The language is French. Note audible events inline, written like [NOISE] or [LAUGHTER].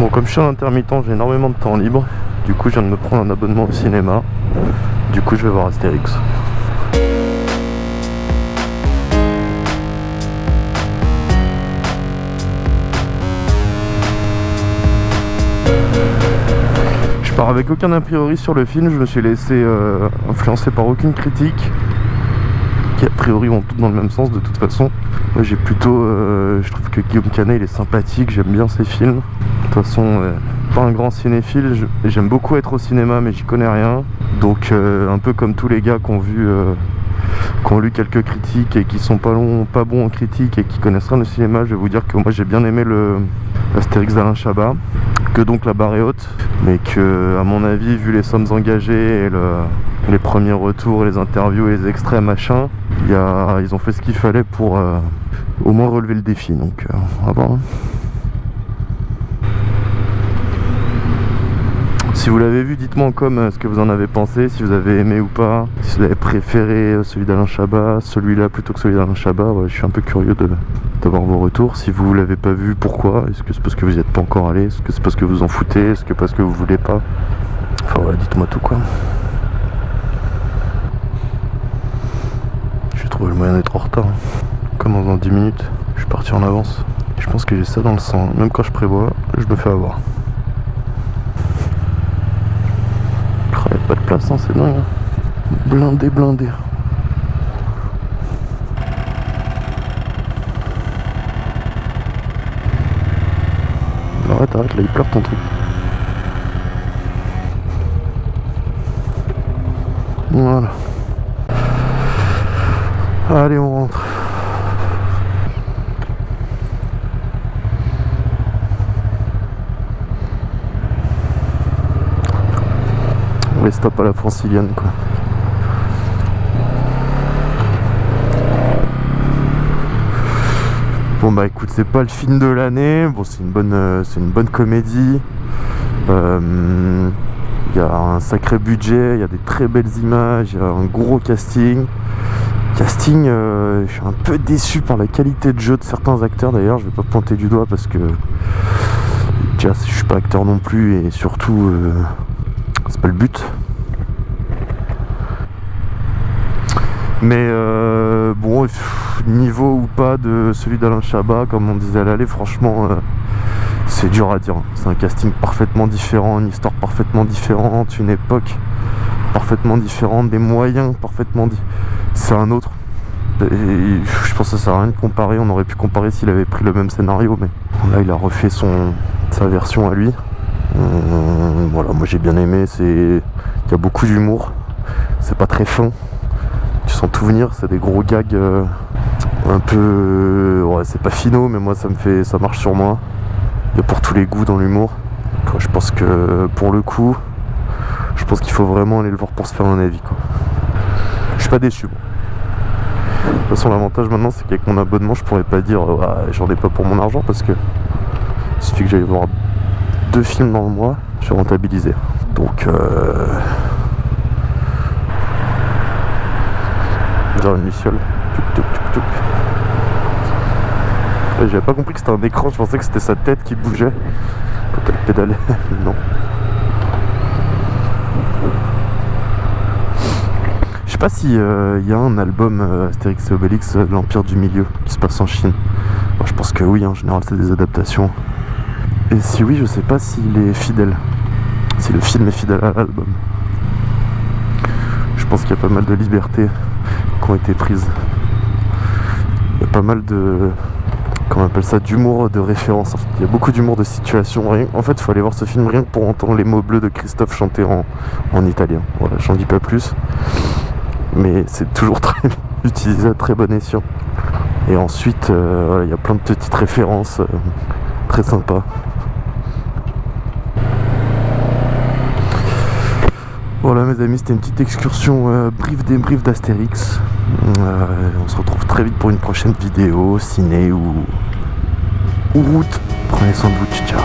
Bon, comme je suis un intermittent, j'ai énormément de temps libre. Du coup, je viens de me prendre un abonnement au cinéma. Du coup, je vais voir Astérix. Je pars avec aucun a priori sur le film, je me suis laissé euh, influencer par aucune critique qui a priori vont toutes dans le même sens de toute façon. Moi j'ai plutôt, euh, je trouve que Guillaume Canet il est sympathique, j'aime bien ses films. De toute façon, euh, pas un grand cinéphile, j'aime beaucoup être au cinéma mais j'y connais rien. Donc un peu comme tous les gars qui ont vu qui ont lu quelques critiques et qui sont pas, pas bons en critique et qui connaissent rien au cinéma, je vais vous dire que moi j'ai bien aimé le Astérix d'Alain Chabat, donc la barre est haute, mais que à mon avis, vu les sommes engagées et les premiers retours, les interviews et les extraits machin, ils ont fait ce qu'il fallait pour euh, au moins relever le défi, donc euh, va voir. Hein. Si vous l'avez vu, dites-moi en com euh, ce que vous en avez pensé, si vous avez aimé ou pas, si vous avez préféré euh, celui d'Alain Chabat, celui-là plutôt que celui d'Alain Chabat. je suis un peu curieux d'avoir vos retours. Si vous l'avez pas vu, pourquoi? Est-ce que c'est parce que vous n'y êtes pas encore allé? Est-ce que c'est parce que vous en foutez? Est-ce que parce que vous voulez pas? Enfin voilà, dites-moi tout quoi. J'ai trouvé le moyen d'être en retard. Comme dans 10 minutes, je suis parti en avance. Je pense que j'ai ça dans le sang. Même quand je prévois, je me fais avoir. Pas de place, hein, c'est dingue. Hein. Blindé, blindé. Arrête, arrête, là il pleure ton truc. Voilà. Allez, on rentre. Les stop à la francilienne quoi. Bon bah écoute c'est pas le film de l'année, bon c'est une bonne euh, c'est une bonne comédie. Euh, il y a un sacré budget, il y a des très belles images, il y a un gros casting. Casting, euh, je suis un peu déçu par la qualité de jeu de certains acteurs d'ailleurs, je vais pas pointer du doigt parce que déjà je suis pas acteur non plus et surtout c'est pas le but. Mais euh, bon, niveau ou pas de celui d'Alain Chabat, comme on disait à l'aller, franchement, euh, c'est dur à dire. C'est un casting parfaitement différent, une histoire parfaitement différente, une époque parfaitement différente, des moyens parfaitement différents. C'est un autre. Je pense que ça sert à rien de comparer. On aurait pu comparer s'il avait pris le même scénario, mais là, il a refait son, sa version à lui. Euh, voilà, moi j'ai bien aimé. C'est, il y a beaucoup d'humour. C'est pas très fin tout venir, c'est des gros gags euh, un peu... ouais, c'est pas finaux, mais moi ça me fait... ça marche sur moi. Il y a pour tous les goûts dans l'humour. Je pense que pour le coup, je pense qu'il faut vraiment aller le voir pour se faire un avis. Quoi. Je suis pas déçu. De toute façon, l'avantage maintenant, c'est qu'avec mon abonnement, je pourrais pas dire j'en ai pas pour mon argent parce que il suffit que j'aille voir deux films dans le mois, je vais rentabiliser. Donc, euh, Une luciole. J'avais pas compris que c'était un écran, je pensais que c'était sa tête qui bougeait quand elle pédalait. non. Je sais pas si il euh, y a un album euh, Astérix et Obélix, euh, l'Empire du Milieu, qui se passe en Chine. je pense que oui, en général c'est des adaptations. Et si oui, je sais pas s'il est fidèle. Si le film est fidèle à l'album. Je pense qu'il y a pas mal de liberté qui ont été prises. Il y a pas mal de comment on appelle ça d'humour de référence. Il y a beaucoup d'humour de situation. En fait il faut aller voir ce film rien que pour entendre les mots bleus de Christophe chanter en, en italien. Voilà j'en dis pas plus. Mais c'est toujours [LAUGHS] très utilisé à très bon escient. Et ensuite euh, il y a plein de petites références euh, très sympas Voilà mes amis, c'était une petite excursion euh, brief débrief d'Astérix. Euh, on se retrouve très vite pour une prochaine vidéo, ciné ou, ou route. Prenez soin de vous, ciao